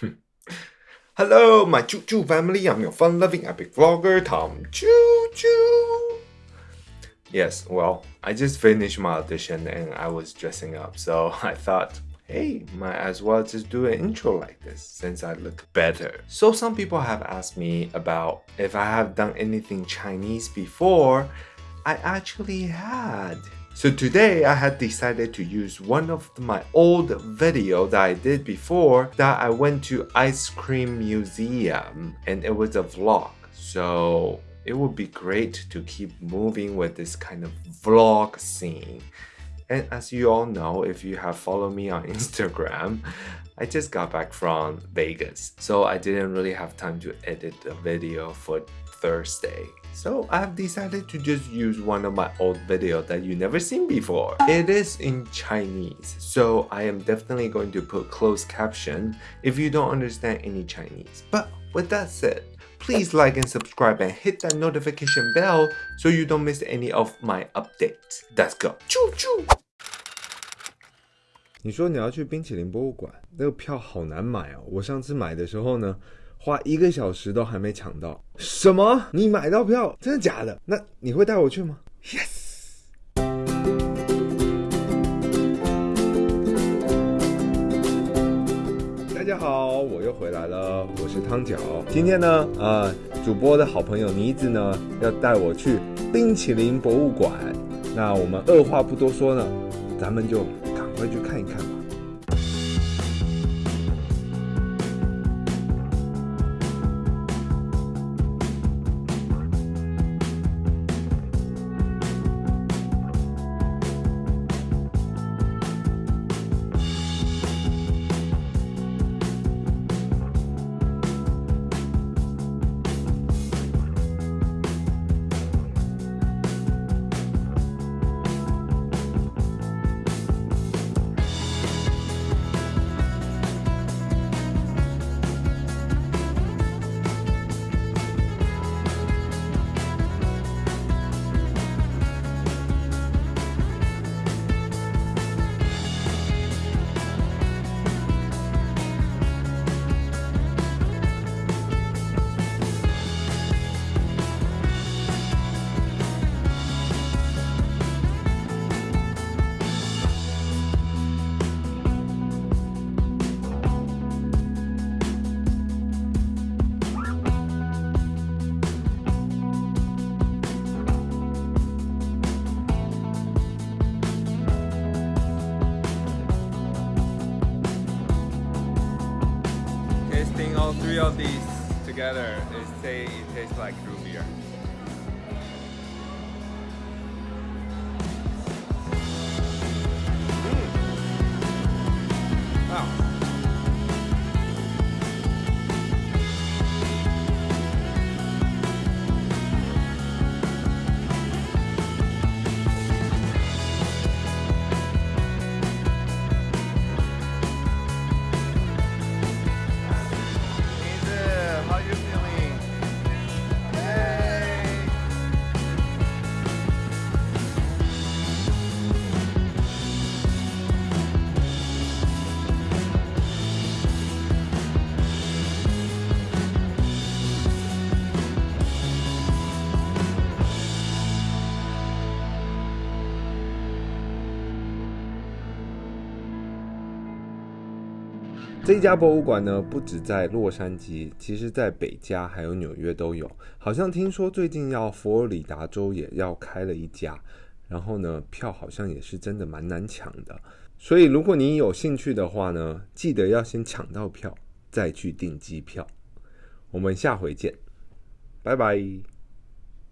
Hello, my Choo Choo family. I'm your fun loving epic vlogger, Tom Choo Choo. Yes, well, I just finished my audition and I was dressing up, so I thought, hey, might as well just do an intro like this since I look better. So, some people have asked me about if I have done anything Chinese before. I actually had. So today I had decided to use one of my old video that I did before that I went to ice cream museum and it was a vlog. So it would be great to keep moving with this kind of vlog scene. And as you all know, if you have followed me on Instagram, I just got back from Vegas. So I didn't really have time to edit the video for Thursday. So I've decided to just use one of my old videos that you never seen before. It is in Chinese, so I am definitely going to put closed caption if you don't understand any Chinese. But with that said, please like and subscribe and hit that notification bell so you don't miss any of my updates. Let's go. Choo choo! 你说你要去冰淇淋博物馆，那个票好难买哦。我上次买的时候呢， 花一个小时都还没抢到。什么？你买到票？真的假的？那你会带我去吗？Yes。大家好，我又回来了，我是汤饺。今天呢，呃，主播的好朋友妮子呢，要带我去冰淇淋博物馆。那我们二话不多说呢，咱们就赶快去看一看吧。Tasting all three of these together, they say it tastes like root 这一家博物馆呢，不止在洛杉矶，其实在北加还有纽约都有。好像听说最近要佛罗里达州也要开了一家，然后呢，票好像也是真的蛮难抢的。所以如果你有兴趣的话呢，记得要先抢到票，再去订机票。我们下回见，拜拜。